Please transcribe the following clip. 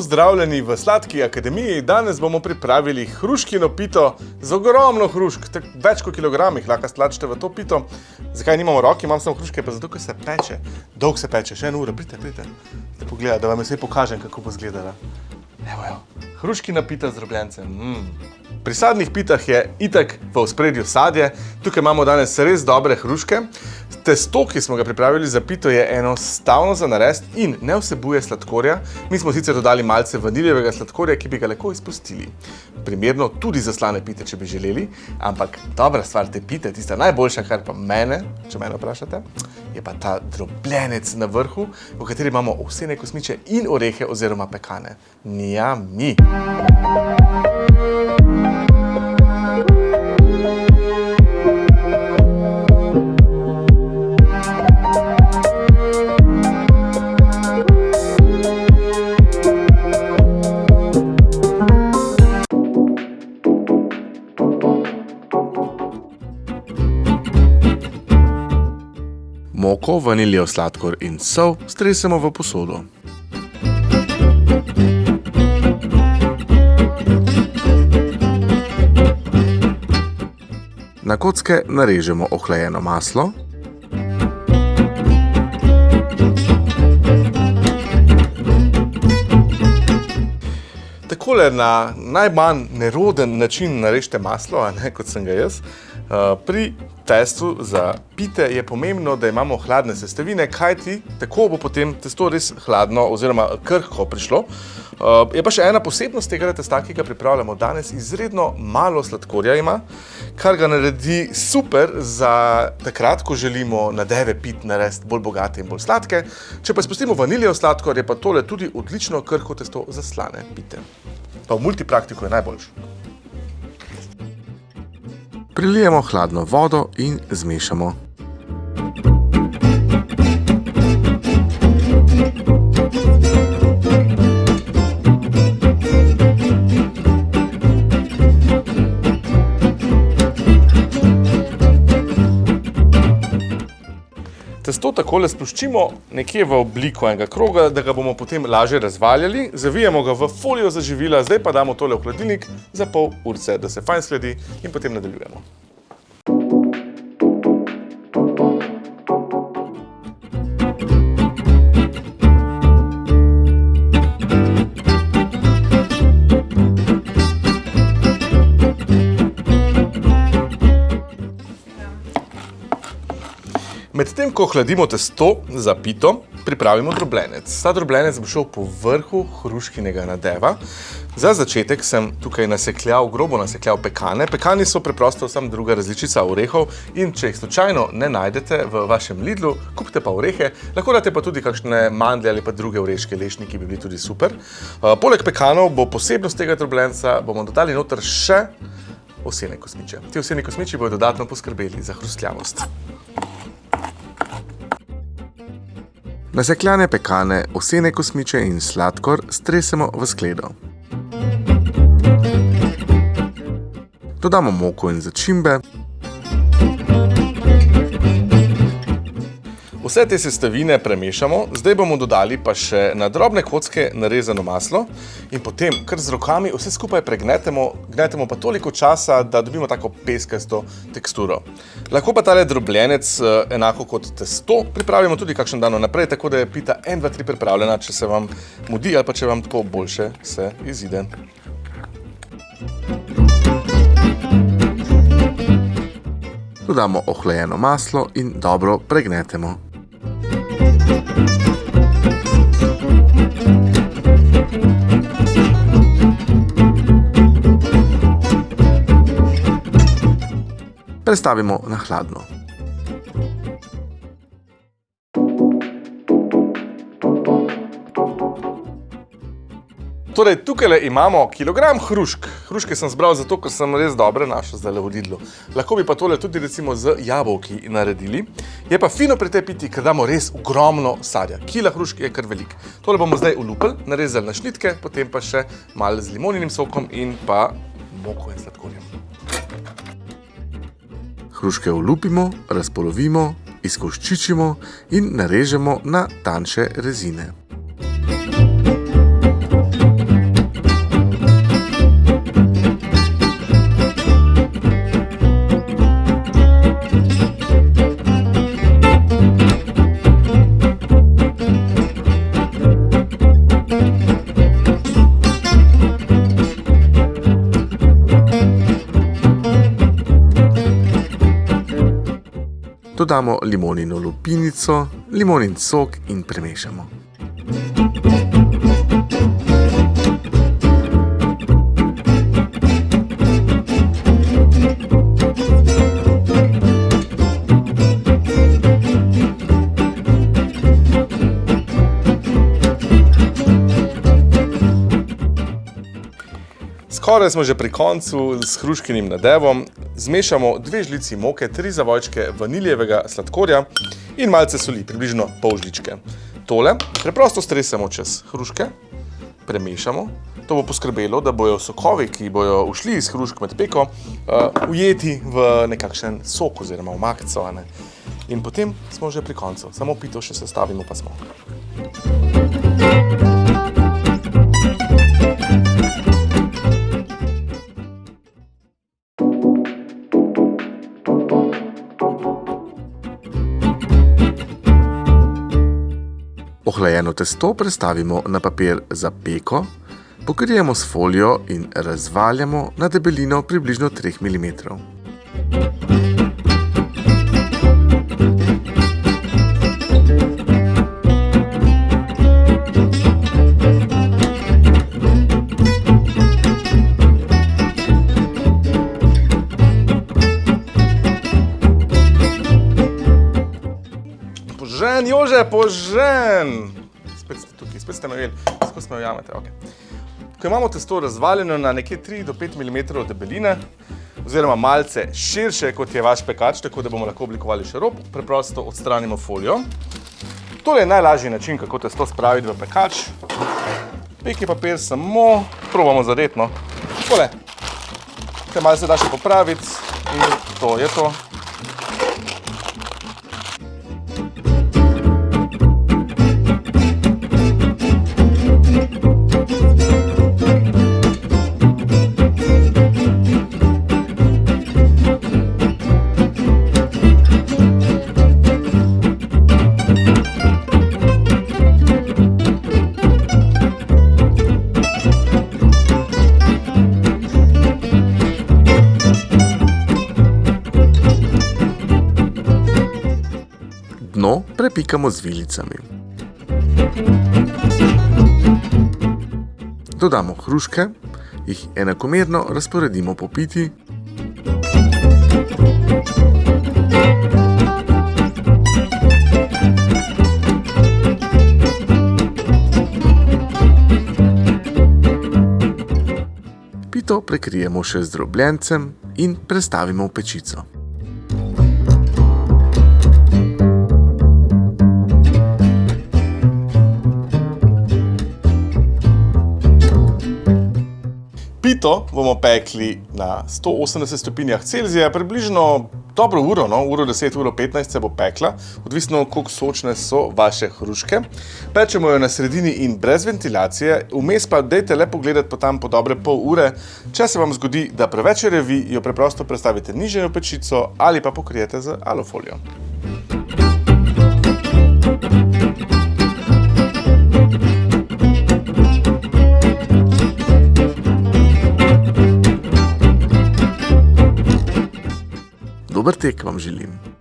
Pozdravljeni v Sladki akademiji. Danes bomo pripravili hruškino pito z ogromno hrušk, tak, več kot kilogramih lahko stlačite v to pito. Zakaj nimamo roki, imam samo hruške, pa zato, ker se peče. Dolg se peče, še eno uro, pridite, pridite. Da pogleda, da vam vse pokažem, kako bo izgledala. Evo jo, hruškina pita z drobljencem. Mm. Pri sadnih pitah je itak v ospredju sadje. Tukaj imamo danes res dobre hruške. Testo, ki smo ga pripravili za pito, je enostavno za narest in ne vsebuje sladkorja. Mi smo sicer dodali malce vaniljevega sladkorja, ki bi ga lahko izpustili. Primerno tudi za slane pite, če bi želeli, ampak dobra stvar te pite, tista najboljša, kar pa mene, če mene vprašate, je pa ta drobljenec na vrhu, v kateri imamo vsene kosmiče in orehe oziroma pekane. Nija mi! Moko, vaniljev sladkor in sol stresemo v posodo. Na kocke narežemo ohlajeno maslo. Takole na najmanj neroden način narežite maslo, a ne kot sem ga jaz. Pri testu za pite je pomembno, da imamo hladne sestavine, kajti tako bo potem testo res hladno oziroma krhko prišlo. Je pa še ena posebnost tega testa, ki ga pripravljamo danes, izredno malo sladkorja ima, kar ga naredi super za takrat, ko želimo nadeve pit narediti bolj bogate in bolj sladke. Če pa spustimo vaniljev sladkor, je pa tole tudi odlično krhko testo za slane pite. Pa v multipraktiku je najboljši. Prilijemo hladno vodo in zmešamo. Testo takole sploščimo nekje v obliko enega kroga, da ga bomo potem lažje razvaljali. Zavijemo ga v folijo za živila, zdaj pa damo tole v hladilnik za pol urce, da se fajn sledi in potem nadaljujemo. Medtem ko hladimo testo za pito, pripravimo drobljenec. Ta drobljenec bo šel po vrhu hruškinega nadeva. Za začetek sem tukaj nasekljal, grobo nasekljal pekane. Pekani so preprosto sam druga različica orehov in če jih slučajno ne najdete v vašem Lidlu, kupite pa orehe, lahko date pa tudi kakšne mandle ali pa druge oreške lešnike, ki bi bili tudi super. Poleg pekanov bo posebnost tega drobljenca, bomo dodali noter še osene kosmiče. Ti oseni kosmiči bojo dodatno poskrbeli za hrustljavost. Nasekljane pekane, osene kosmiče in sladkor stresemo v skledo. Dodamo moko in začimbe. Vse te sestavine premešamo, zdaj bomo dodali pa še na drobne kocke narezano maslo in potem kar z rokami vse skupaj pregnetemo, gnetemo pa toliko časa, da dobimo tako peskasto teksturo. Lahko pa tale drobljenec eh, enako kot testo pripravimo tudi kakšen dan naprej, tako da je pita 1, 2, 3 pripravljena, če se vam mudi ali pa če vam tako boljše se izide. Dodamo ohlajeno maslo in dobro pregnetemo. Prestavimo na hladno. Torej, tukaj imamo kilogram hrušk. Hruške sem zbral zato, ker sem res dobre našel zdaj v Lidlu. Lahko bi pa tole tudi recimo z jabolki naredili. Je pa fino pri tej piti, ker damo res ogromno sadja. Kila hrušk je kar velik. Tole bomo zdaj ulupili, narezali na šnitke, potem pa še malo z limoninim sokom in pa moko in sladkorjem. Hruške ulupimo, razpolovimo, izkoščičimo in narežemo na tanjše rezine. Dodamo limonino lupinico, limonin sok in premešamo. Skoraj smo že pri koncu s hruškinim nadevom. Zmešamo dve žlici moke, tri zavojčke vaniljevega sladkorja in malce soli, približno pol žličke. Tole preprosto stresemo čez hruške, premešamo. To bo poskrbelo, da bojo sokovi, ki bojo ušli iz hrušk med peko, uh, ujeti v nekakšen sok oziroma v makico. In potem smo že pri koncu. Samo pito še sestavimo, pa smo. Ohlajeno testo prestavimo na papir za peko, pokrijemo s folijo in razvaljamo na debelino približno 3 mm. Požen, Jože, požen! Spet ste tukaj, spet ste me videli, kako smo jo jamete, ok. Ko imamo testo razvaljeno na nekje 3 do 5 mm debeline, oziroma malce širše, kot je vaš pekač, tako da bomo lahko oblikovali še rob, preprosto odstranimo folijo. Tole je najlažji način, kako testo spraviti v pekač. Peki papir samo probamo zadetno. Tole. Kaj malce da še popraviti in to je to. Dno prepikamo z vilicami. Dodamo hruške, jih enakomerno razporedimo po piti. Pito prekrijemo še z drobljencem in prestavimo v pečico. Pito bomo pekli na 180 stopinjah Celzija, približno dobro uro, no, uro 10, uro 15 se bo pekla, odvisno koliko sočne so vaše hruške. Pečemo jo na sredini in brez ventilacije, vmes pa dejte le pogledati po tam po dobre pol ure. Če se vam zgodi, da preveč revi, jo preprosto prestavite niže v pečico ali pa pokrijete z alufolijo. Dober tek vam želim.